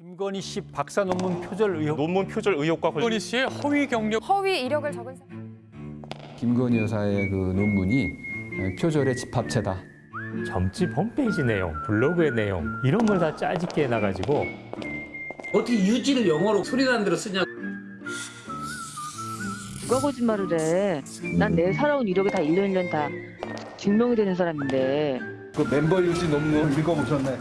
김건희 씨 박사 논문 표절 의혹. 논문 표절 의혹과 관련 김건희 씨의 허위 경력 허위 이력을 적은 사람. 김건희 여사의 그 논문이 표절의 집합체다. 점집 홈페이지 내용, 블로그의 내용 이런 걸 다 짜집게 해놔가지고 어떻게 유지를 영어로 소리 나는 대로 쓰냐 누가 거짓말을 해? 난 내 살아온 이력이 다 1년 1년 다 증명이 되는 사람인데 그 멤버 유지 논문 읽어보셨네.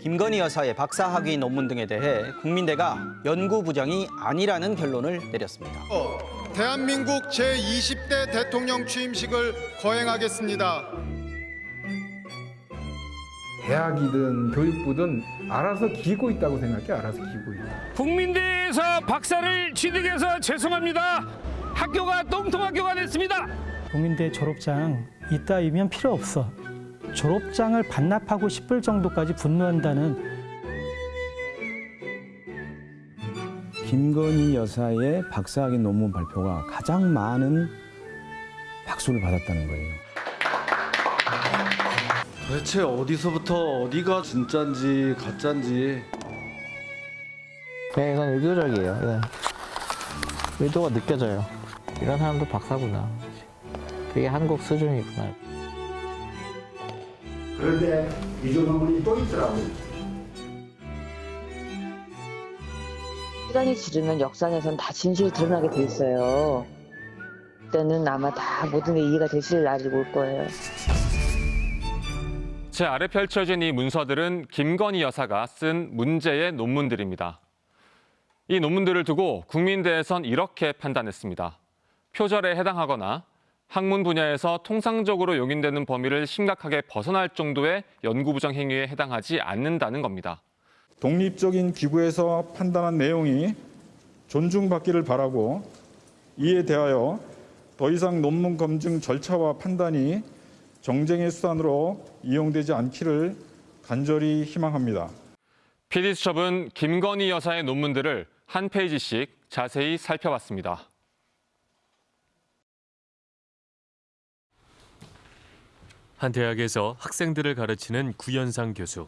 김건희 여사의 박사학위 논문 등에 대해 국민대가 연구부정이 아니라는 결론을 내렸습니다. 대한민국 제20대 대통령 취임식을 거행하겠습니다. 대학이든 교육부든 알아서 기고 있다고 생각해. 알아서 기고 있다. 국민대에서 박사를 취득해서 죄송합니다. 학교가 똥통학교가 됐습니다. 국민대 졸업장 이따위면 필요 없어. 졸업장을 반납하고 싶을 정도까지 분노한다는 김건희 여사의 박사학위 논문 발표가 가장 많은 박수를 받았다는 거예요. 도대체 어디서부터 어디가 진짠지 가짠지. 네, 이건 의도적이에요. 이건 의도가 느껴져요. 이런 사람도 박사구나. 그게 한국 수준이구나. 그런데 이조 논문이 또 있더라고. 시간이 지르면 역사에선 다 진실이 드러나게 돼 있어요. 그때는 아마 다 모든 게 이해가 되실 날이 올 거예요. 제 아래 펼쳐진 이 문서들은 김건희 여사가 쓴 문제의 논문들입니다. 이 논문들을 두고 국민대에선 이렇게 판단했습니다. 표절에 해당하거나 학문 분야에서 통상적으로 용인되는 범위를 심각하게 벗어날 정도의 연구부정 행위에 해당하지 않는다는 겁니다. 독립적인 기구에서 판단한 내용이 존중받기를 바라고 이에 대하여 더 이상 논문 검증 절차와 판단이 정쟁의 수단으로 이용되지 않기를 간절히 희망합니다. PD수첩은 김건희 여사의 논문들을 한 페이지씩 자세히 살펴봤습니다. 한 대학에서 학생들을 가르치는 구현상 교수.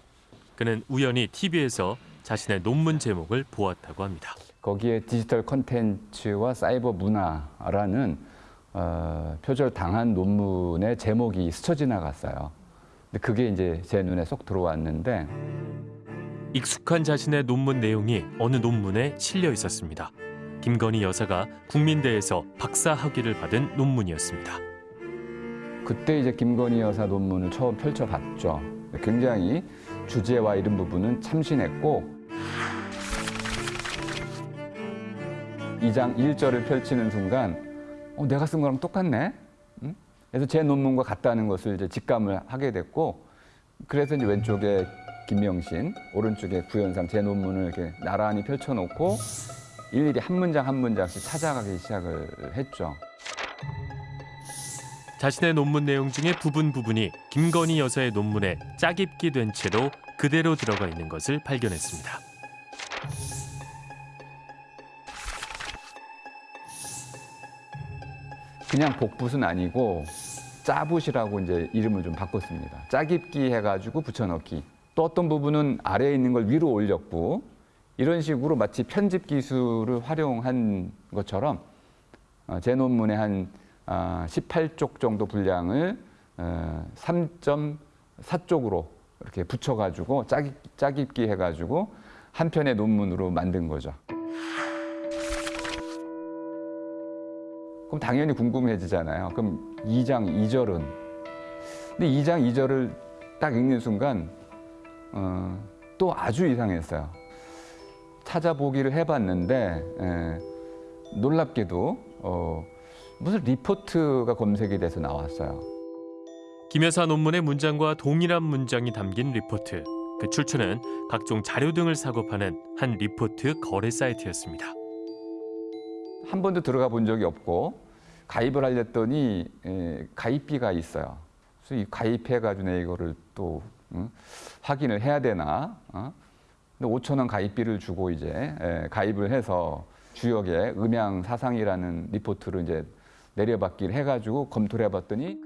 그는 우연히 TV에서 자신의 논문 제목을 보았다고 합니다. 거기에 디지털 컨텐츠와 사이버 문화라는 어, 표절 당한 논문의 제목이 스쳐 지나갔어요. 근데 그게 이제 제 눈에 쏙 들어왔는데 익숙한 자신의 논문 내용이 어느 논문에 실려 있었습니다. 김건희 여사가 국민대에서 박사 학위를 받은 논문이었습니다. 그때 이제 김건희 여사 논문을 처음 펼쳐봤죠. 굉장히 주제와 이런 부분은 참신했고 2장 1절을 펼치는 순간 어, 내가 쓴 거랑 똑같네. 응? 그래서 제 논문과 같다는 것을 이제 직감을 하게 됐고 그래서 이제 왼쪽에 김명신, 오른쪽에 구현상 제 논문을 이렇게 나란히 펼쳐놓고 일일이 한 문장 한 문장씩 찾아가기 시작을 했죠. 자신의 논문 내용 중에 부분 부분이 김건희 여사의 논문에 짜깁기 된 채로 그대로 들어가 있는 것을 발견했습니다. 그냥 복붙은 아니고 짜붓이라고 이제 이름을 좀 바꿨습니다. 짜깁기 해가지고 붙여넣기. 또 어떤 부분은 아래에 있는 걸 위로 올렸고 이런 식으로 마치 편집 기술을 활용한 것처럼 어, 제 논문의 한 18쪽 정도 분량을 3.4쪽으로 이렇게 붙여가지고 짜깁, 짜깁기 해가지고 한 편의 논문으로 만든 거죠. 그럼 당연히 궁금해지잖아요. 그럼 2장 2절은? 근데 2장 2절을 딱 읽는 순간 어, 또 아주 이상했어요. 찾아보기를 해봤는데 에, 놀랍게도 어, 무슨 리포트가 검색이 돼서 나왔어요. 김 여사 논문의 문장과 동일한 문장이 담긴 리포트. 그 출처는 각종 자료 등을 사고 파는 한 리포트 거래 사이트였습니다. 한 번도 들어가 본 적이 없고 가입을 하려더니 에, 가입비가 있어요. 그래서 이 가입해가지고 내 이거를 또 응? 확인을 해야 되나? 어? 근데 5천 원 가입비를 주고 이제 에, 가입을 해서 주역에 음양 사상이라는 리포트를 이제 내려받기를 해가지고 검토를 해봤더니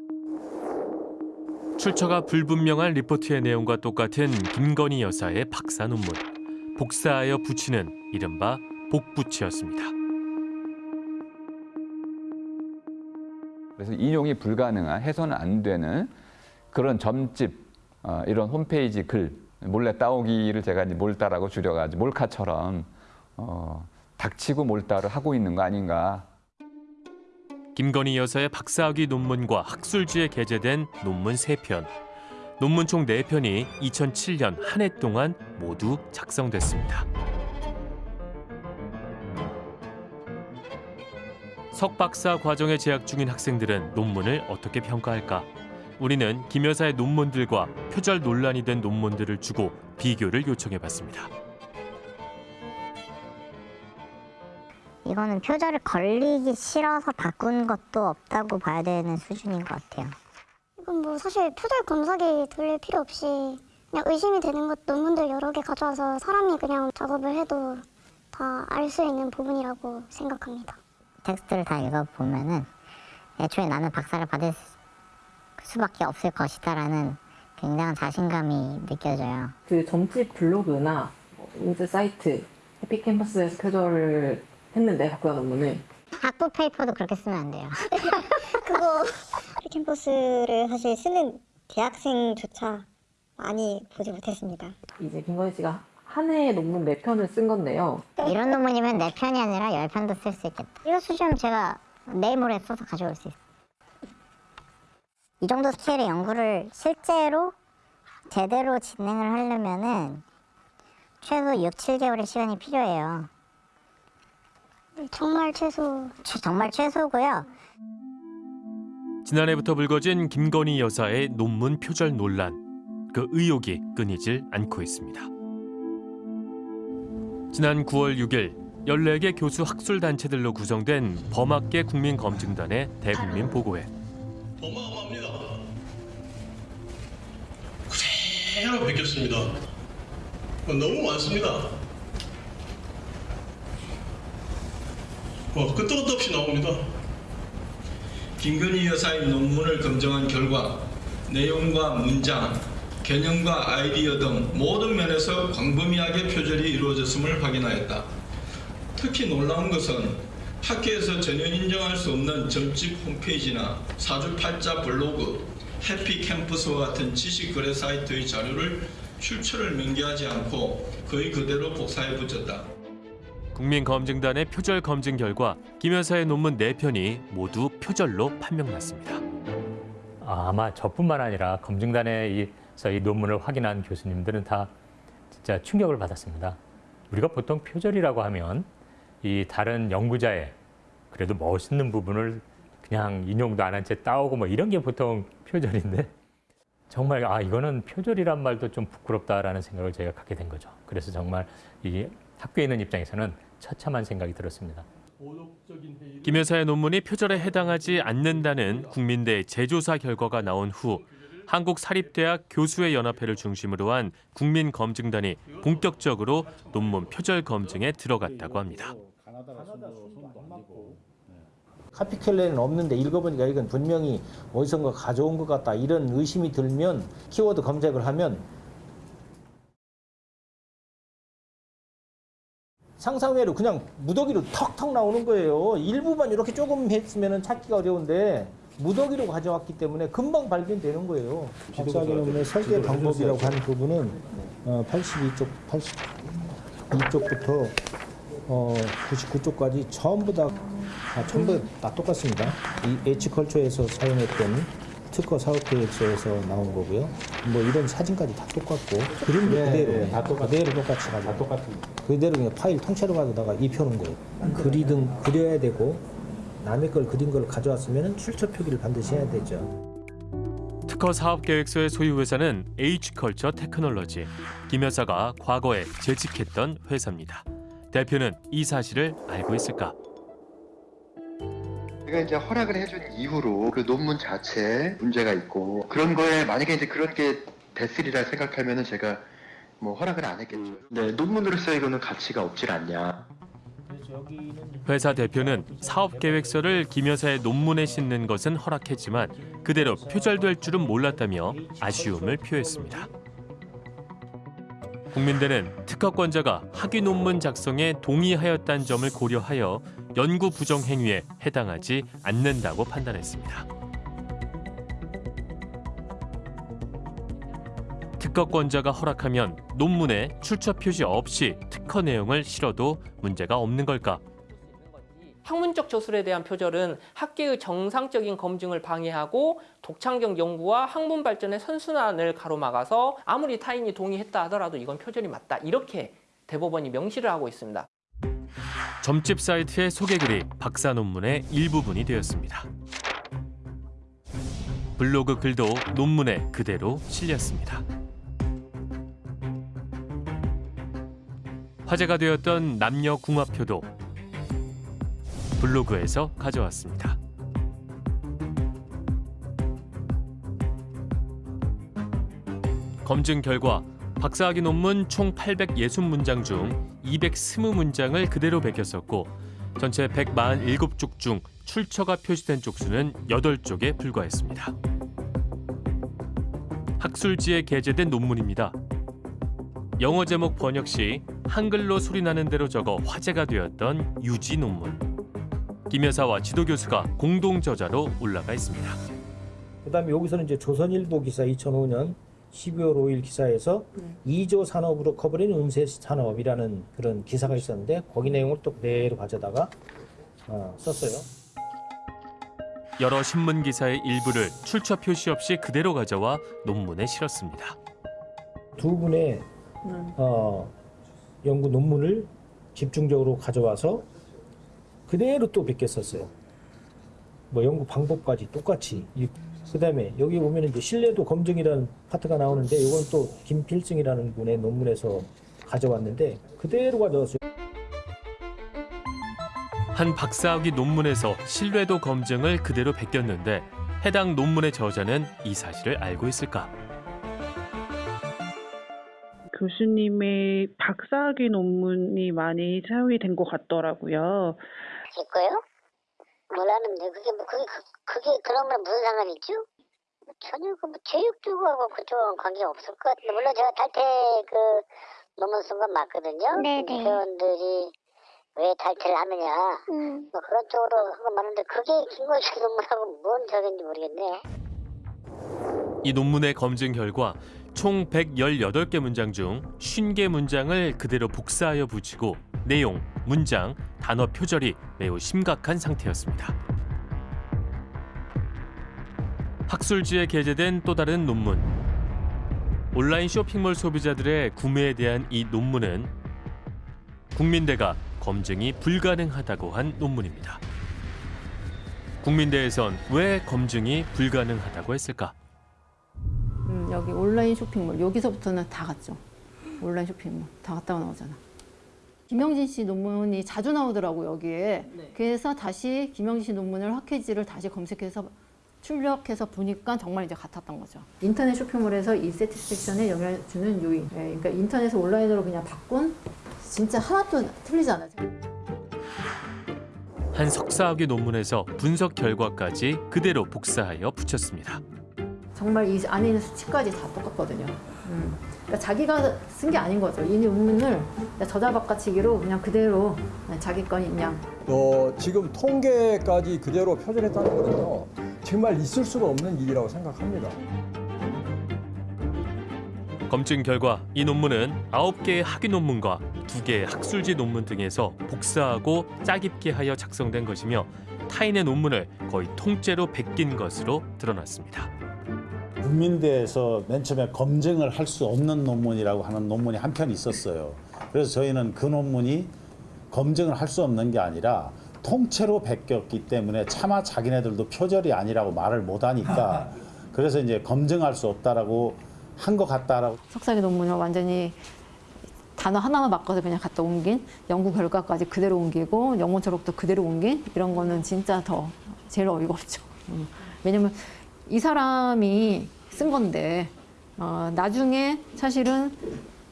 출처가 불분명한 리포트의 내용과 똑같은 김건희 여사의 박사 논문. 복사하여 붙이는 이른바 복붙이였습니다. 그래서 인용이 불가능한 해서는 안 되는 그런 점집 어, 이런 홈페이지 글 몰래 따오기를 제가 이제 몰따라고 줄여가지고 몰카처럼 어, 닥치고 몰따를 하고 있는 거 아닌가 김건희 여사의 박사학위 논문과 학술지에 게재된 논문 세편 논문 총 네편이 2007년 한 해 동안 모두 작성됐습니다. 석박사 과정에 재학 중인 학생들은 논문을 어떻게 평가할까? 우리는 김 여사의 논문들과 표절 논란이 된 논문들을 주고 비교를 요청해 봤습니다. 이거는 표절을 걸리기 싫어서 바꾼 것도 없다고 봐야 되는 수준인 것 같아요. 이건 뭐 사실 표절 검사기 돌릴 필요 없이 그냥 의심이 되는 것 논문들 여러 개 가져와서 사람이 그냥 작업을 해도 다 알 수 있는 부분이라고 생각합니다. 텍스트를 다 읽어보면은 애초에 나는 박사를 받을 수밖에 없을 것이다라는 굉장한 자신감이 느껴져요. 그 점집 블로그나 인스 사이트 해피캠퍼스에서 표절을 했는데 박사 논문을 학부 페이퍼도 그렇게 쓰면 안 돼요. 그거 캠퍼스를 사실 쓰는 대학생조차 많이 보지 못했습니다. 이제 김건희 씨가 한 해에 논문 네 편을 쓴 건데요. 이런 논문이면 네 편이 아니라 열 편도 쓸 수 있겠다. 이거 수준은 제가 내일 모레 써서 가져올 수 있어요. 이 정도 스케일의 연구를 실제로 제대로 진행을 하려면은 최소 6, 7개월의 시간이 필요해요. 정말 최소 정말 최소고요. 지난해부터 불거진 김건희 여사의 논문 표절 논란. 그 의혹이 끊이질 않고 있습니다. 지난 9월 6일 14개 교수 학술 단체들로 구성된 범학계 국민검증단의 대국민 보고회. 그대로 베꼈습니다. 너무 많습니다. 어, 끝도 끝도 없이 나옵니다. 김건희 여사의 논문을 검증한 결과 내용과 문장, 개념과 아이디어 등 모든 면에서 광범위하게 표절이 이루어졌음을 확인하였다. 특히 놀라운 것은 학계에서 전혀 인정할 수 없는 점집 홈페이지나 사주팔자 블로그, 해피 캠퍼스와 같은 지식 거래 사이트의 자료를 출처를 명기하지 않고 거의 그대로 복사해 붙였다. 국민검증단의 표절 검증 결과 김 여사의 논문 4편이 모두 표절로 판명났습니다. 아마 저뿐만 아니라 검증단에서 이 논문을 확인한 교수님들은 다 진짜 충격을 받았습니다. 우리가 보통 표절이라고 하면 이 다른 연구자의 그래도 멋있는 부분을 그냥 인용도 안 한 채 따오고 뭐 이런 게 보통 표절인데 정말 아 이거는 표절이란 말도 좀 부끄럽다라는 생각을 제가 갖게 된 거죠. 그래서 정말 이 학교에 있는 입장에서는 처참한 생각이 들었습니다. 김 여사의 논문이 표절에 해당하지 않는다는 국민대 재조사 결과가 나온 후 한국사립대학 교수의 연합회를 중심으로 한 국민검증단이 본격적으로 논문 표절 검증에 들어갔다고 합니다. 카피켈레는 없는데 읽어보니까 이건 분명히 어디선가 가져온 것 같다 이런 의심이 들면 키워드 검색을 하면 상상외로 그냥 무더기로 턱턱 나오는 거예요. 일부만 이렇게 조금 했으면 찾기가 어려운데 무더기로 가져왔기 때문에 금방 발견되는 거예요. 박사학위 논문의 설계 방법이라고 하는 부분은 어, 82쪽, 82쪽부터 어, 99쪽까지 전부 다 아, 전부 다 똑같습니다. 이 H컬처에서 사용했던 특허 사업계획서에서 나온 거고요. 뭐 이런 사진까지 다 똑같고 그림도 네, 그대로 네, 다 똑같아요. 그대로 똑같이 가지고 다 똑같습니다. 그대로 그냥 파일 통째로 가져다가 입혀놓은 거예요. 그리든 그려야 되고 남의 걸 그린 걸 가져왔으면 출처 표기를 반드시 해야 되죠. 특허 사업 계획서의 소유 회사는 H컬처 테크놀로지. 김 여사가 과거에 재직했던 회사입니다. 대표는 이 사실을 알고 있을까? 제가 이제 허락을 해준 이후로 그 논문 자체에 문제가 있고 그런 거에 만약에 이제 그런 게 됐으리라 생각하면은 제가 뭐 허락을 안 했겠죠. 네, 논문으로서 이거는 가치가 없질 않냐. 회사 대표는 사업 계획서를 김 여사의 논문에 싣는 것은 허락했지만 그대로 표절될 줄은 몰랐다며 아쉬움을 표했습니다. 국민대는 특허권자가 학위 논문 작성에 동의하였다는 점을 고려하여 연구 부정 행위에 해당하지 않는다고 판단했습니다. 특허권자가 허락하면 논문에 출처 표시 없이 특허 내용을 실어도 문제가 없는 걸까? 학문적 저술에 대한 표절은 학계의 정상적인 검증을 방해하고 독창적 연구와 학문 발전의 선순환을 가로막아서 아무리 타인이 동의했다 하더라도 이건 표절이 맞다. 이렇게 대법원이 명시를 하고 있습니다. 점집 사이트의 소개글이 박사 논문의 일부분이 되었습니다. 블로그 글도 논문에 그대로 실렸습니다. 화제가 되었던 남녀 궁합표도 블로그에서 가져왔습니다. 검증 결과 박사학위 논문 총 860문장 중 220문장을 그대로 베꼈었고 전체 147쪽 중 출처가 표시된 쪽수는 8쪽에 불과했습니다. 학술지에 게재된 논문입니다. 영어 제목 번역 시 한글로 소리나는 대로 적어 화제가 되었던 유지 논문. 김 여사와 지도 교수가 공동 저자로 올라가 있습니다. 그다음에 여기서는 이제 조선일보 기사 2005년 12월 5일 기사에서 2조 산업으로 커버린 운세 산업이라는 그런 기사가 있었는데 거기 내용을 또 그대로 가져다가 어, 썼어요. 여러 신문 기사의 일부를 출처 표시 없이 그대로 가져와 논문에 실었습니다. 두 분의 어, 연구 논문을 집중적으로 가져와서 그대로 또 베꼈었어요. 뭐 연구 방법까지 똑같이. 그 다음에 여기 보면 이제 신뢰도 검증이라는 파트가 나오는데 이건 또 김필승이라는 분의 논문에서 가져왔는데 그대로 가져왔어요. 한 박사학위 논문에서 신뢰도 검증을 그대로 베꼈는데 해당 논문의 저자는 이 사실을 알고 있을까? 교수님의 박사학위 논문이 많이 사용이 된 것 같더라고요. 제 거요? 몰랐는데 그게 뭐 그게 그- 그게 그런 거랑 무슨 상관이 있죠? 전혀 그뭐 교육 쪽하고 그쪽하고 관계 없을 것 같은데 물론 제가 탈퇴 그 논문 쓴 건 맞거든요. 네네. 근데 회원들이 왜 탈퇴를 하느냐 뭐 그런 쪽으로 한 건 맞는데 그게 김건식 논문하고 뭔 저긴지 모르겠네요. 이 논문의 검증 결과 총 118개 문장 중 50개 문장을 그대로 복사하여 붙이고 내용, 문장, 단어 표절이 매우 심각한 상태였습니다. 학술지에 게재된 또 다른 논문. 온라인 쇼핑몰 소비자들의 구매에 대한 이 논문은 국민대가 검증이 불가능하다고 한 논문입니다. 국민대에선 왜 검증이 불가능하다고 했을까? 음, 여기 온라인 쇼핑몰 여기서부터는 다 갔죠. 온라인 쇼핑몰 다 갔다가 나오잖아. 김영진 씨 논문이 자주 나오더라고 여기에. 그래서 다시 김영진 씨 논문을 학회지를 다시 검색해서 출력해서 보니까 정말 이제 같았던 거죠. 인터넷 쇼핑몰에서 이 세티스팩션에 영향을 주는 요인. 예, 그러니까 인터넷을 온라인으로 그냥 바꾼 진짜 하나도 틀리지 않아요. 한 석사학위 논문에서 분석 결과까지 그대로 복사하여 붙였습니다. 정말 이 안에 있는 수치까지 다 똑같거든요. 음. 그러니까 자기가 쓴 게 아닌 거죠. 이 논문을 저자 바꿔치기로 그냥 그대로 자기 건 인 양 어, 지금 통계까지 그대로 표절했다는 거는요. 정말 있을 수가 없는 일이라고 생각합니다. 검증 결과 이 논문은 9개의 학위 논문과 2개의 학술지 논문 등에서 복사하고 짜깁기 하여 작성된 것이며 타인의 논문을 거의 통째로 베낀 것으로 드러났습니다. 국민대에서 맨 처음에 검증을 할 수 없는 논문이라고 하는 논문이 한 편 있었어요. 그래서 저희는 그 논문이 검증을 할 수 없는 게 아니라 통째로 베꼈기 때문에 차마 자기네들도 표절이 아니라고 말을 못하니까 그래서 이제 검증할 수 없다라고 한 것 같다라고 석사기 논문을 완전히 단어 하나만 바꿔서 그냥 갖다 옮긴 연구 결과까지 그대로 옮기고 영문 초록도 그대로 옮긴 이런 거는 진짜 더 제일 어이가 없죠. 음. 왜냐면 이 사람이 쓴 건데 어, 나중에 사실은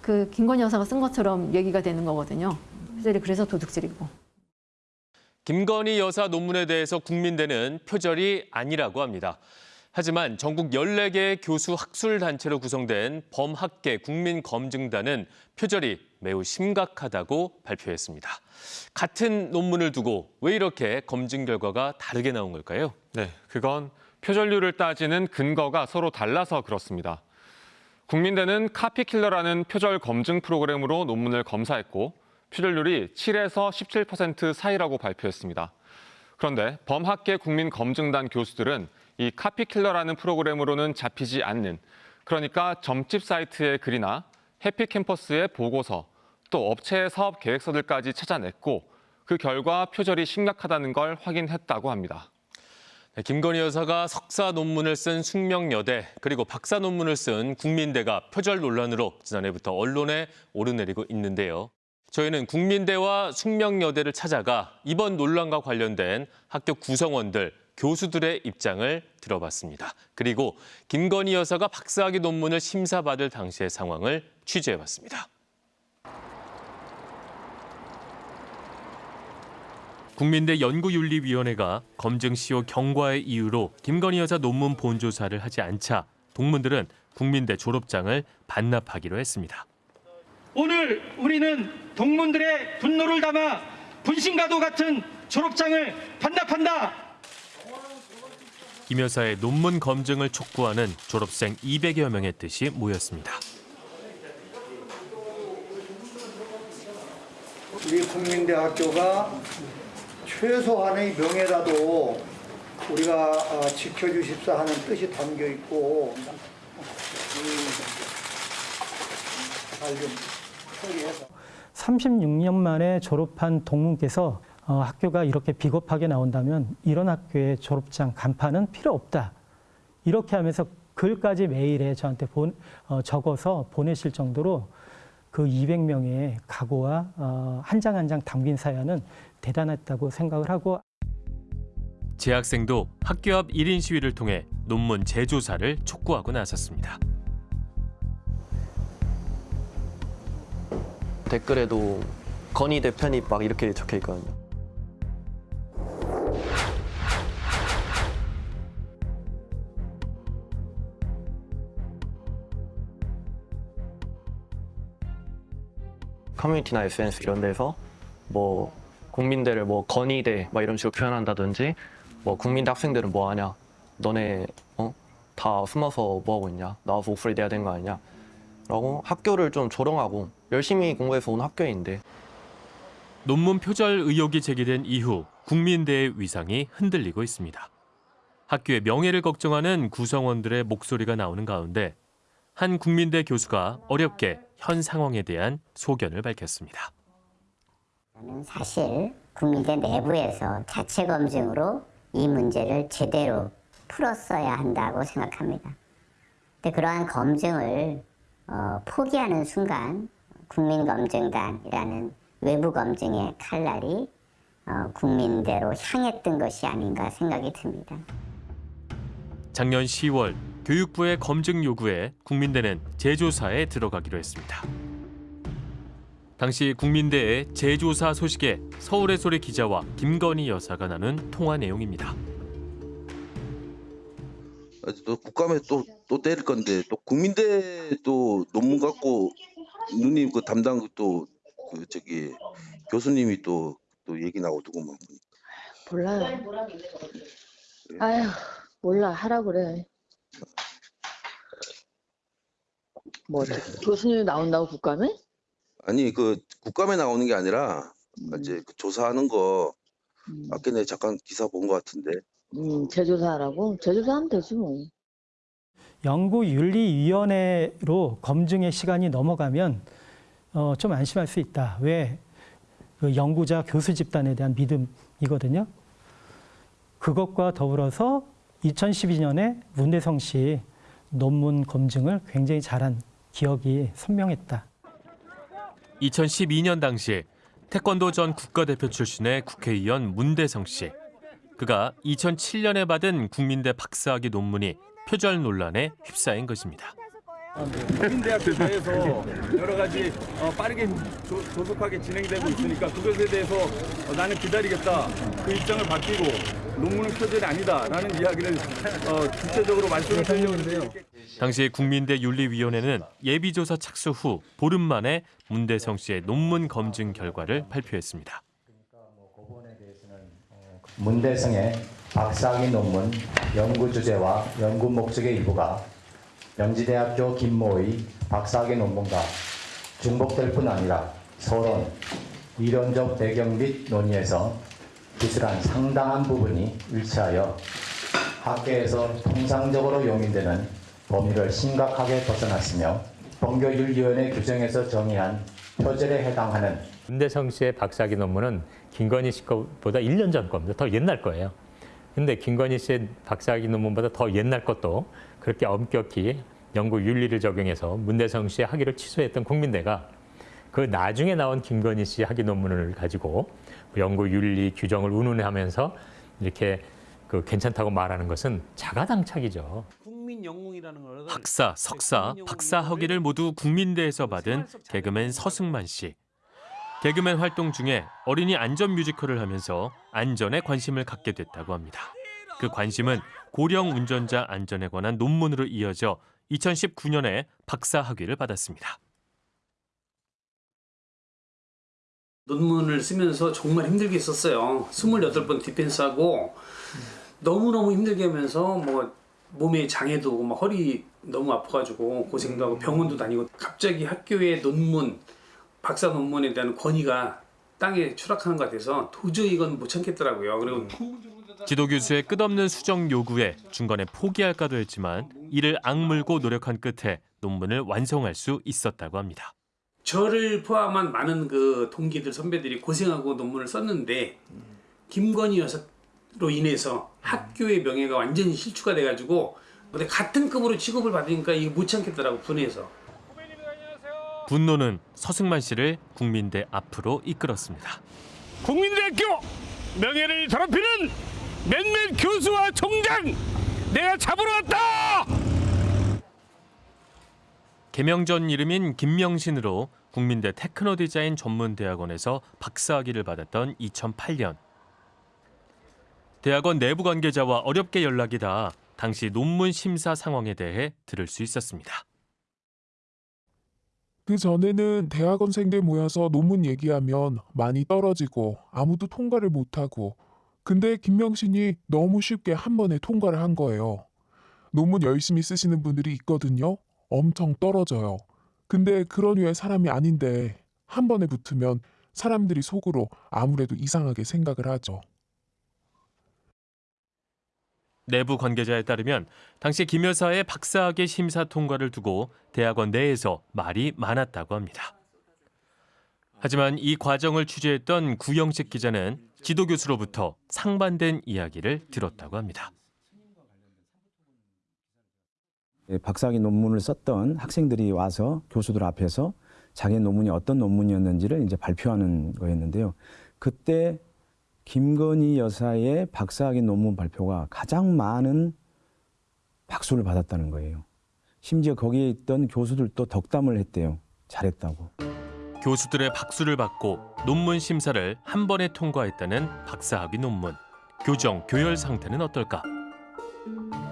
그 김건희 여사가 쓴 것처럼 얘기가 되는 거거든요. 그래서 도둑질이고. 김건희 여사 논문에 대해서 국민대는 표절이 아니라고 합니다. 하지만 전국 14개의 교수 학술단체로 구성된 범학계 국민검증단은 표절이 매우 심각하다고 발표했습니다. 같은 논문을 두고 왜 이렇게 검증 결과가 다르게 나온 걸까요? 네, 그건 표절률을 따지는 근거가 서로 달라서 그렇습니다. 국민대는 카피킬러라는 표절 검증 프로그램으로 논문을 검사했고 표절률이 7에서 17% 사이라고 발표했습니다. 그런데 범학계 국민검증단 교수들은 이 카피킬러라는 프로그램으로는 잡히지 않는 그러니까 점집 사이트의 글이나 해피캠퍼스의 보고서 또 업체의 사업 계획서들까지 찾아냈고 그 결과 표절이 심각하다는 걸 확인했다고 합니다. 네, 김건희 여사가 석사 논문을 쓴 숙명여대 그리고 박사 논문을 쓴 국민대가 표절 논란으로 지난해부터 언론에 오르내리고 있는데요. 저희는 국민대와 숙명여대를 찾아가 이번 논란과 관련된 학교 구성원들, 교수들의 입장을 들어봤습니다. 그리고 김건희 여사가 박사학위 논문을 심사받을 당시의 상황을 취재해봤습니다. 국민대 연구윤리위원회가 검증 시효 경과의 이유로 김건희 여사 논문 본조사를 하지 않자 동문들은 국민대 졸업장을 반납하기로 했습니다. 오늘 우리는 동문들의 분노를 담아 분신과도 같은 졸업장을 반납한다. 김 여사의 논문 검증을 촉구하는 졸업생 200여 명의 뜻이 모였습니다. 우리 국민대 학교가 최소한의 명예라도 우리가 어, 지켜주십사 하는 뜻이 담겨 있고 잘좀 처리해서 36년 만에 졸업한 동문께서 어, 학교가 이렇게 비겁하게 나온다면 이런 학교의 졸업장 간판은 필요 없다. 이렇게 하면서 글까지 메일에 저한테 본, 어, 적어서 보내실 정도로 그 200명의 각오와 어, 한장 한 장 담긴 사연은 대단했다고 생각을 하고 재학생도 학교 앞 1인 시위를 통해 논문 재조사를 촉구하고 나섰습니다. 댓글에도 건희 대편이 막 이렇게 적혀 있거든요. 커뮤니티나 SNS 이런 데서 뭐 국민대를 뭐 건의대 막 이런 식으로 표현한다든지 뭐 국민대 학생들은 뭐 하냐 너네 어? 다 숨어서 뭐 하고 있냐 나와서 목소리 내야 되는 거 아니냐 라고 학교를 좀 조롱하고 열심히 공부해서 온 학교인데 논문 표절 의혹이 제기된 이후 국민대의 위상이 흔들리고 있습니다. 학교의 명예를 걱정하는 구성원들의 목소리가 나오는 가운데 한 국민대 교수가 어렵게 현 상황에 대한 소견을 밝혔습니다. 사실 국민대 내부에서 자체 검증으로 이 문제를 제대로 풀었어야 한다고 생각합니다. 근데 그러한 검증을 어, 포기하는 순간 국민검증단이라는 외부 검증의 칼날이 어, 국민대로 향했던 것이 아닌가 생각이 듭니다. 작년 10월 교육부의 검증 요구에 국민대는 재조사에 들어가기로 했습니다. 당시 국민대의 재조사 소식에 서울의 소리 기자와 김건희 여사가 나눈 통화 내용입니다. 또 국감에 또, 또 때릴 건데 또 국민대 또 논문 갖고 누님 그 담당 또 그 저기 교수님이 또 또 얘기 나오고 두고만 몰라요. 아휴 몰라 하라 그래. 뭐 교수님이 나온다고 국감에? 아니 그 국감에 나오는 게 아니라 이제 그 조사하는 거 아까 내가 잠깐 기사 본 것 같은데 음 재조사하라고? 재조사하면 되지 뭐. 연구윤리위원회로 검증의 시간이 넘어가면 어, 좀 안심할 수 있다. 왜? 그 연구자 교수 집단에 대한 믿음이거든요. 그것과 더불어서 2012년에 문대성 씨 논문 검증을 굉장히 잘한 기억이 선명했다. 2012년 당시 태권도 전 국가대표 출신의 국회의원 문대성 씨. 그가 2007년에 받은 국민대 박사학위 논문이 표절 논란에 휩싸인 것입니다. 국민대학교 내에서 여러 가지 어, 빠르게 조, 조속하게 진행되고 있으니까 그것에 대해서 어, 나는 기다리겠다 그 입장을 바뀌고 논문은 표절이 아니다라는 이야기를 어, 구체적으로 말씀을 드리려고 했는데요. 당시 국민대 윤리위원회는 예비조사 착수 후 보름 만에 문대성 씨의 논문 검증 결과를 발표했습니다. 문대성의 박사학위 논문 연구 주제와 연구 목적의 일부가 명지대학교 김모의 박사학위 논문과 중복될 뿐 아니라 서론, 이론적 배경 및 논의에서 기술한 상당한 부분이 일치하여 학계에서 통상적으로 용인되는 범위를 심각하게 벗어났으며 법교윤리위원회 규정에서 정의한 표절에 해당하는 문대성 씨의 박사학위 논문은 김건희 씨 것보다 1년 전 겁니다. 더 옛날 거예요. 근데 김건희 씨의 박사학위 논문보다 더 옛날 것도 그렇게 엄격히 연구 윤리를 적용해서 문대성 씨의 학위를 취소했던 국민대가 그 나중에 나온 김건희 씨 학위 논문을 가지고 연구 윤리 규정을 운운하면서 이렇게 그 괜찮다고 말하는 것은 자가당착이죠. 학사, 석사, 박사 학위를 모두 국민대에서 받은 개그맨 서승만 씨. 개그맨 활동 중에 어린이 안전 뮤지컬을 하면서 안전에 관심을 갖게 됐다고 합니다. 그 관심은 고령 운전자 안전에 관한 논문으로 이어져 2019년에 박사 학위를 받았습니다. 논문을 쓰면서 정말 힘들게 썼어요. 28번 디펜스하고 너무너무 힘들게 하면서 뭐 몸에 장애도 오고 막 허리 너무 아파가지고 고생도 하고 병원도 다니고 갑자기 학교의 논문, 박사 논문에 대한 권위가 땅에 추락하는 것 같아서 도저히 이건 못 참겠더라고요. 그리고 지도 교수의 끝없는 수정 요구에 중간에 포기할까도 했지만 이를 악물고 노력한 끝에 논문을 완성할 수 있었다고 합니다. 저를 포함한 많은 그 동기들 선배들이 고생하고 논문을 썼는데 김건희 여사로 인해서 학교의 명예가 완전히 실추가 돼가지고 근데 같은 급으로 취급을 받으니까 이게 못 참겠더라고 분해서 분노는 서승만 씨를 국민대 앞으로 이끌었습니다. 국민대학교 명예를 더럽히는 몇몇 교수와 총장 내가 잡으러 왔다! 개명 전 이름인 김명신으로 국민대 테크노 디자인 전문대학원에서 박사학위를 받았던 2008년. 대학원 내부 관계자와 어렵게 연락이 닿아 당시 논문 심사 상황에 대해 들을 수 있었습니다. 그 전에는 대학원생들 모여서 논문 얘기하면 많이 떨어지고 아무도 통과를 못하고 근데 김명신이 너무 쉽게 한 번에 통과를 한 거예요. 논문 열심히 쓰시는 분들이 있거든요. 엄청 떨어져요. 근데 그런 류의 사람이 아닌데 한 번에 붙으면 사람들이 속으로 아무래도 이상하게 생각을 하죠. 내부 관계자에 따르면 당시 김 여사의 박사학위 심사 통과를 두고 대학원 내에서 말이 많았다고 합니다. 하지만 이 과정을 취재했던 구영식 기자는 지도 교수로부터 상반된 이야기를 들었다고 합니다. 예, 박사학위 논문을 썼던 학생들이 와서 교수들 앞에서 자기 논문이 어떤 논문이었는지를 이제 발표하는 거였는데요. 그때 김건희 여사의 박사학위 논문 발표가 가장 많은 박수를 받았다는 거예요. 심지어 거기에 있던 교수들도 덕담을 했대요. 잘했다고. 교수들의 박수를 받고 논문 심사를 한 번에 통과했다는 박사학위 논문. 교정, 교열 상태는 어떨까?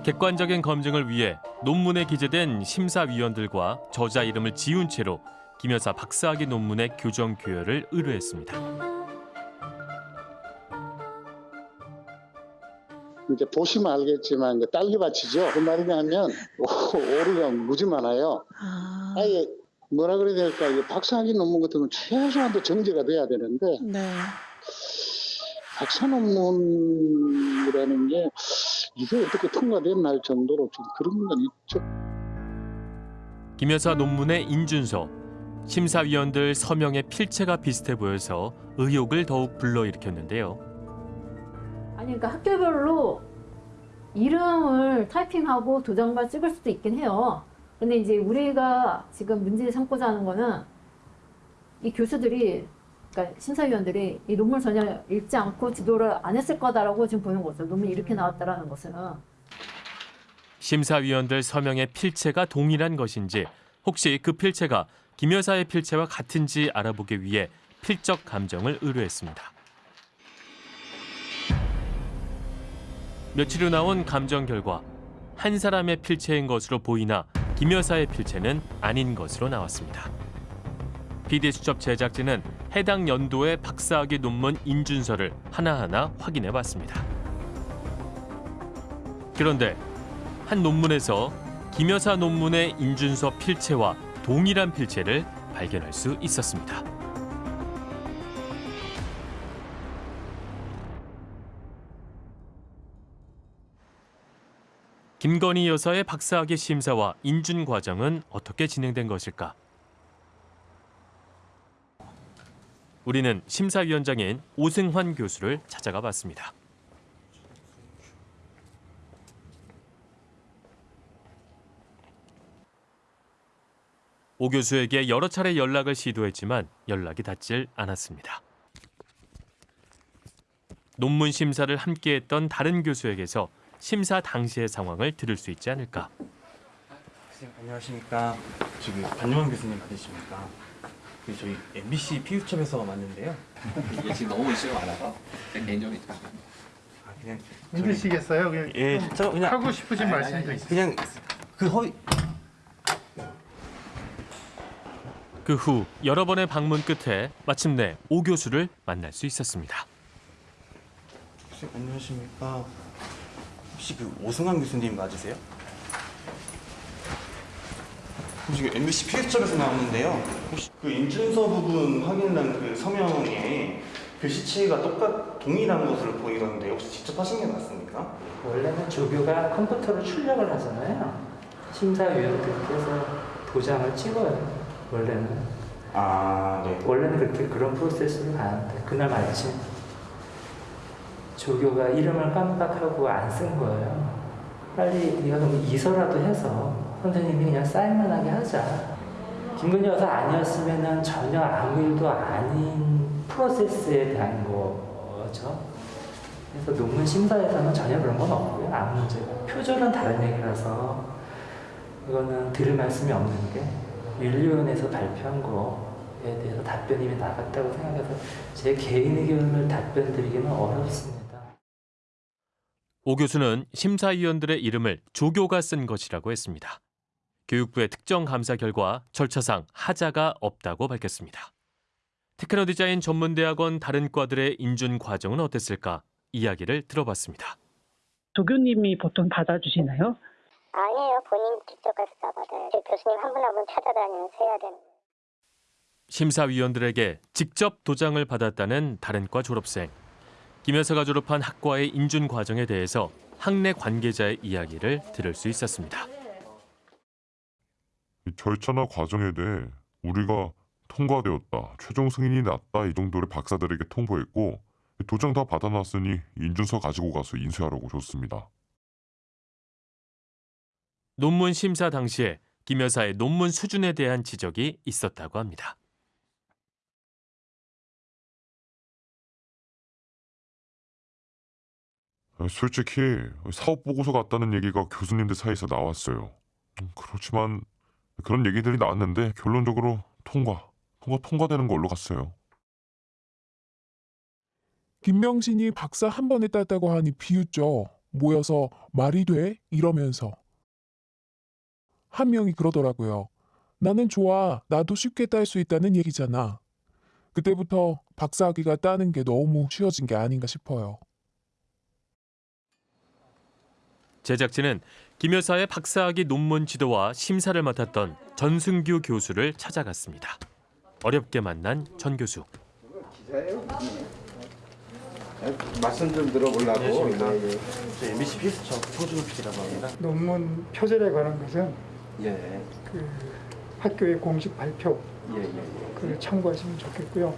객관적인 검증을 위해 논문에 기재된 심사위원들과 저자 이름을 지운 채로 김 여사 박사학위 논문의 교정 교열을 의뢰했습니다. 이제 보시면 알겠지만 이제 딸기밭이죠. 그 말이냐면 오류가 무지 많아요. 아예 뭐라 그래야 될까? 이 박사학위 논문 같은 건 최소한도 정제가 돼야 되는데 박사 논문이라는 게 이게 어떻게 통과됐나 할 정도로 좀 그런 건 있죠. 김 여사 논문의 인준서, 심사위원들 서명의 필체가 비슷해 보여서 의혹을 더욱 불러일으켰는데요. 아니 그러니까 학교별로 이름을 타이핑하고 도장만 찍을 수도 있긴 해요. 근데 이제 우리가 지금 문제 삼고자 하는 거는 이 교수들이 그러니까 심사위원들이 이 논문 전혀 읽지 않고 지도를 안 했을 거다라고 지금 보는 거죠. 논문이 이렇게 나왔다라는 것은. 심사위원들 서명의 필체가 동일한 것인지 혹시 그 필체가 김 여사의 필체와 같은지 알아보기 위해 필적 감정을 의뢰했습니다. 며칠 후 나온 감정 결과 한 사람의 필체인 것으로 보이나 김 여사의 필체는 아닌 것으로 나왔습니다. PD수첩 제작진은 해당 연도의 박사학위 논문 인준서를 하나하나 확인해 봤습니다. 그런데 한 논문에서 김 여사 논문의 인준서 필체와 동일한 필체를 발견할 수 있었습니다. 김건희 여사의 박사학위 심사와 인준 과정은 어떻게 진행된 것일까? 우리는 심사위원장인 오승환 교수를 찾아가 봤습니다. 오 교수에게 여러 차례 연락을 시도했지만 연락이 닿질 않았습니다. 논문 심사를 함께했던 다른 교수에게서 심사 당시의 상황을 들을 수 있지 않을까? 선생님 안녕하십니까. 저기 반영환 교수님 맞으십니까? 그 저희 MBC 피우첩에서 왔는데요. 이게 지금 너무 이슈가 많아서 제 있다. 아, 그냥 힘드시겠어요? 그냥 예, 좀저 그냥 하고 싶으신 말씀도 있어요. 그냥 그 허위 그 후 여러 번의 방문 끝에 마침내 오 교수를 만날 수 있었습니다. 선생님 안녕하십니까. 혹시 그 오승환 교수님 맞으세요? 지금 MBC 피우첩에서 나오는데요. 혹시 그 인준서 부분 확인한 그 서명에 글씨체가 똑같 동일한 것으로 보이던데 혹시 직접 하신 게 맞습니까? 원래는 조교가 컴퓨터로 출력을 하잖아요. 심사위원들께서 도장을 찍어요. 원래는. 아, 네. 원래는 그렇게 그런 프로세스로 가는데 그날 마침 조교가 이름을 깜빡하고 안 쓴 거예요. 빨리 네가 그럼 이서라도 해서 선생님이 그냥 사인만 하게 하자. 김건희 여사 아니었으면 전혀 아무 일도 아닌 프로세스에 대한 거죠. 그래서 논문 심사에서는 전혀 그런 건 없고요. 아무 문제가. 표절은 다른 얘기라서 이거는 들을 말씀이 없는 게 윤리위원회에서 발표한 거에 대해서 답변이 이미 나갔다고 생각해서 제 개인 의견을 답변 드리기는 어렵습니다. 오 교수는 심사위원들의 이름을 조교가 쓴 것이라고 했습니다. 교육부의 특정 감사 결과 절차상 하자가 없다고 밝혔습니다. 테크노 디자인 전문대학원 다른 과들의 인준 과정은 어땠을까 이야기를 들어봤습니다. 조교님이 보통 받아주시나요? 아니에요. 본인 직접 가서 다 받아요. 교수님 한 분 한 분 찾아다니면서 해야 되는. 심사위원들에게 직접 도장을 받았다는 다른 과 졸업생. 김 여사가 졸업한 학과의 인준 과정에 대해서 학내 관계자의 이야기를 들을 수 있었습니다. 이 절차나 과정에 대해 우리가 통과되었다, 최종 승인이 났다 이 정도를 박사들에게 통보했고 도장 다 받아놨으니 인준서 가지고 가서 인쇄하라고 줬습니다. 논문 심사 당시에 김 여사의 논문 수준에 대한 지적이 있었다고 합니다. 솔직히 사업 보고서 같다는 얘기가 교수님들 사이에서 나왔어요. 음, 그렇지만 그런 얘기들이 나왔는데 결론적으로 통과, 통과 통과되는 걸로 갔어요. 김명신이 박사 한 번에 땄다고 하니 비웃죠. 모여서 말이 돼? 이러면서. 한 명이 그러더라고요. 나는 좋아. 나도 쉽게 딸 수 있다는 얘기잖아. 그때부터 박사학위가 따는 게 너무 쉬워진 게 아닌가 싶어요. 제작진은 김 여사의 박사학위 논문 지도와 심사를 맡았던 전승규 교수를 찾아갔습니다. 어렵게 만난 전 교수. 말씀 좀 들어보려고. 네, 예. 저 MBC 피우첩 송준호 PD라고 합니다. 논문 표절에 관한 것은 예. 그 학교의 공식 발표 예, 예. 그걸 참고하시면 좋겠고요.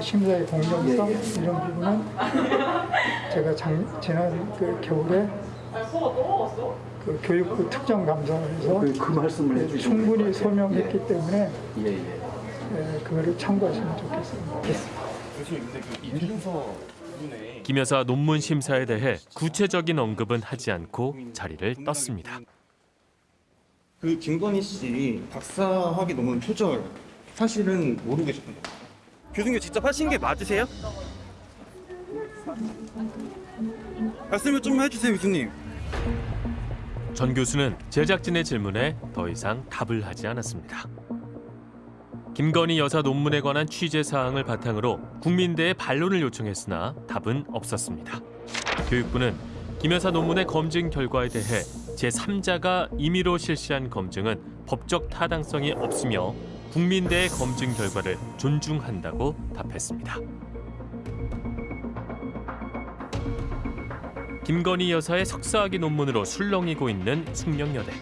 심사의 공정성 예, 예. 이런 부분은 제가 장, 지난 그 겨울에 그 교육부 특정 감사에서 그- 그 말씀을 해주신 충분히 거예요. 소명했기 때문에 예, 예. 예, 그거를 참고하시면 좋겠습니다. 김 여사 논문 심사에 대해 구체적인 언급은 하지 않고 자리를 떴습니다. 그 김건희 씨 박사학위 논문 표절 사실은 모르고 계셨던 거예요? 교수님 직접 하신 게 맞으세요? 말씀을 좀 해주세요, 교수님. 전 교수는 제작진의 질문에 더 이상 답을 하지 않았습니다. 김건희 여사 논문에 관한 취재 사항을 바탕으로 국민대에 반론을 요청했으나 답은 없었습니다. 교육부는 김 여사 논문의 검증 결과에 대해 제3자가 임의로 실시한 검증은 법적 타당성이 없으며 국민대의 검증 결과를 존중한다고 답했습니다. 김건희 여사의 석사학위 논문으로 술렁이고 있는 숙명여대.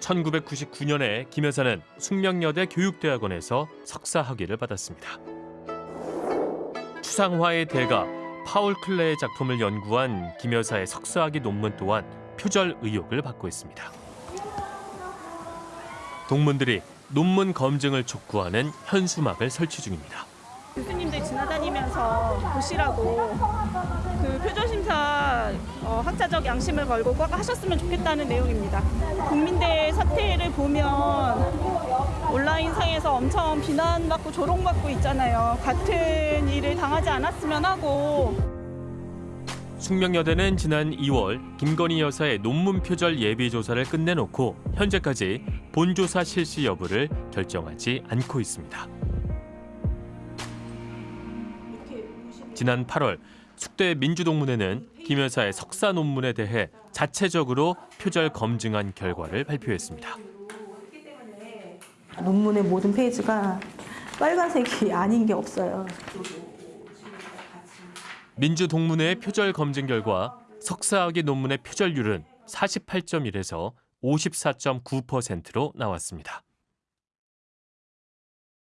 1999년에 김 여사는 숙명여대 교육대학원에서 석사 학위를 받았습니다. 추상화의 대가 파울 클레의 작품을 연구한 김 여사의 석사학위 논문 또한 표절 의혹을 받고 있습니다. 동문들이 논문 검증을 촉구하는 현수막을 설치 중입니다. 교수님들 지나다니면서 보시라고 그 표절 심사 어, 학자적 양심을 걸고 꼭 하셨으면 좋겠다는 내용입니다. 국민대 사태를 보면 온라인상에서 엄청 비난받고 조롱받고 있잖아요. 같은 일을 당하지 않았으면 하고 숙명여대는 지난 2월 김건희 여사의 논문 표절 예비 조사를 끝내놓고 현재까지 본조사 실시 여부를 결정하지 않고 있습니다. 지난 8월 숙대 민주동문회는 김 여사의 석사 논문에 대해 자체적으로 표절 검증한 결과를 발표했습니다. 논문의 모든 페이지가 빨간색이 아닌 게 없어요. 민주동문회의 표절 검증 결과 석사학위 논문의 표절률은 48.1에서 54.9%로 나왔습니다.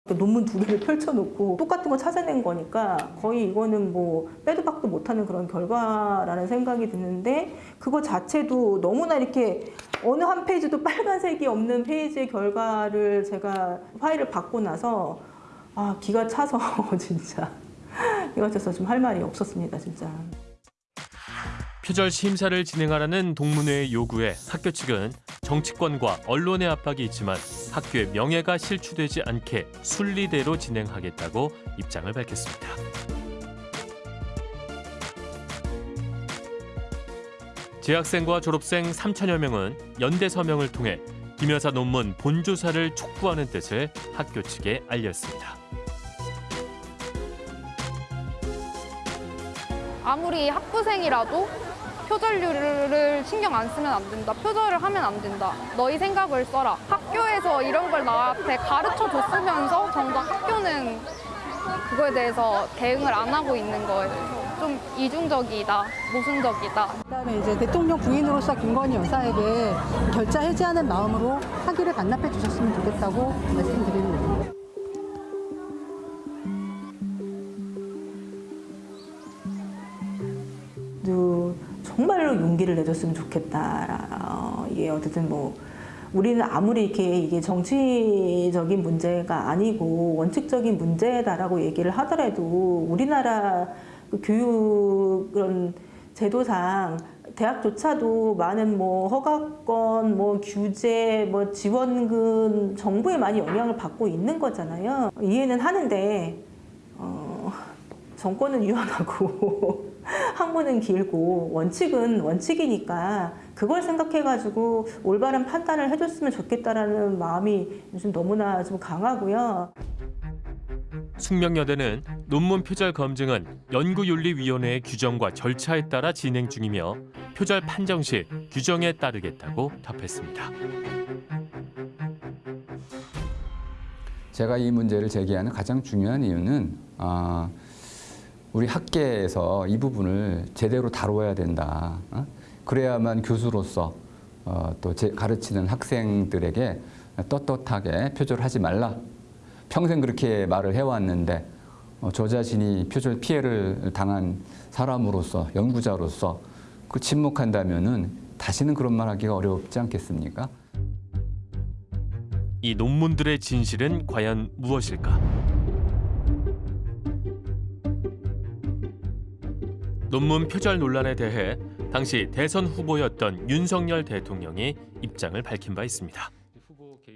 논문 두 개를 펼쳐놓고 똑같은 거 찾아낸 거니까 거의 이거는 뭐 빼도 박도 못하는 그런 결과라는 생각이 드는데 그거 자체도 너무나 이렇게 어느 한 페이지도 빨간색이 없는 페이지의 결과를 제가 파일을 받고 나서 아 기가 차서 진짜 기가 차서 좀할 말이 없었습니다 진짜. 표절 심사를 진행하라는 동문회의 요구에 학교 측은 정치권과 언론의 압박이 있지만 학교의 명예가 실추되지 않게 순리대로 진행하겠다고 입장을 밝혔습니다. 재학생과 졸업생 3천여 명은 연대 서명을 통해 김 여사 논문 본조사를 촉구하는 뜻을 학교 측에 알렸습니다. 아무리 학부생이라도 표절률을 신경 안 쓰면 안 된다. 표절을 하면 안 된다. 너희 생각을 써라. 학교에서 이런 걸 나한테 가르쳐 줬으면서 정작 학교는 그거에 대해서 대응을 안 하고 있는 대해서 좀 이중적이다, 모순적이다. 그다음에 이제 대통령 부인으로서 김건희 여사에게 결자 해지하는 마음으로 학위를 반납해 주셨으면 좋겠다고 말씀드리는 겁니다. 내줬으면 좋겠다. 어, 이게 어쨌든 뭐 우리는 아무리 이렇게 이게 정치적인 문제가 아니고 원칙적인 문제다라고 얘기를 하더라도 우리나라 그 교육 그런 제도상 대학조차도 많은 뭐 허가권, 뭐 규제, 뭐 지원금 정부에 많이 영향을 받고 있는 거잖아요. 이해는 하는데 어, 정권은 유한하고 학문은 길고 원칙은 원칙이니까 그걸 생각해가지고 올바른 판단을 해줬으면 좋겠다라는 마음이 요즘 너무나 좀 강하고요. 숙명여대는 논문 표절 검증은 연구윤리위원회의 규정과 절차에 따라 진행 중이며 표절 판정 시 규정에 따르겠다고 답했습니다. 제가 이 문제를 제기하는 가장 중요한 이유는 아, 우리 학계에서 이 부분을 제대로 다뤄야 된다. 어? 그래야만 교수로서 어, 또 가르치는 학생들에게 떳떳하게 표절하지 말라. 평생 그렇게 말을 해왔는데 어, 저 자신이 표절 피해를 당한 사람으로서 연구자로서 그 침묵한다면 은 다시는 그런 말 하기가 어렵지 않겠습니까? 이 논문들의 진실은 과연 무엇일까? 논문 표절 논란에 대해 당시 대선 후보였던 윤석열 대통령이 입장을 밝힌 바 있습니다.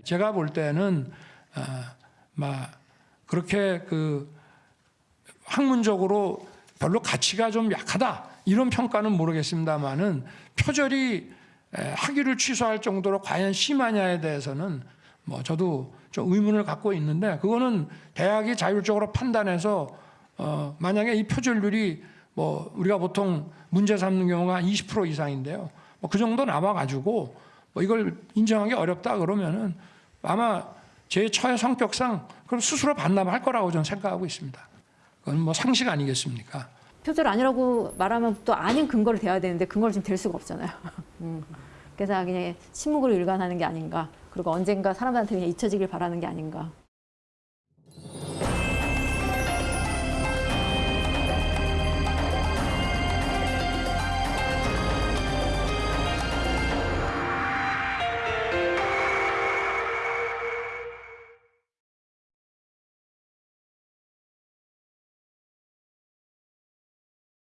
제가 볼 때는 어, 막 그렇게 그 학문적으로 별로 가치가 좀 약하다 이런 평가는 모르겠습니다만은 표절이 에, 학위를 취소할 정도로 과연 심하냐에 대해서는 뭐 저도 좀 의문을 갖고 있는데 그거는 대학이 자율적으로 판단해서 어, 만약에 이 표절률이 뭐 우리가 보통 문제 삼는 경우가 20% 이상인데요. 뭐 그 정도 남아가지고 뭐 이걸 인정하기 어렵다 그러면은 아마 제 처의 성격상 그럼 스스로 반납할 거라고 저는 생각하고 있습니다. 그건 뭐 상식 아니겠습니까? 표절 아니라고 말하면 또 아닌 근거를 대야 되는데 근거를 지금 댈 수가 없잖아요. 음. 그래서 그냥 침묵으로 일관하는 게 아닌가. 그리고 언젠가 사람들한테 그냥 잊혀지길 바라는 게 아닌가.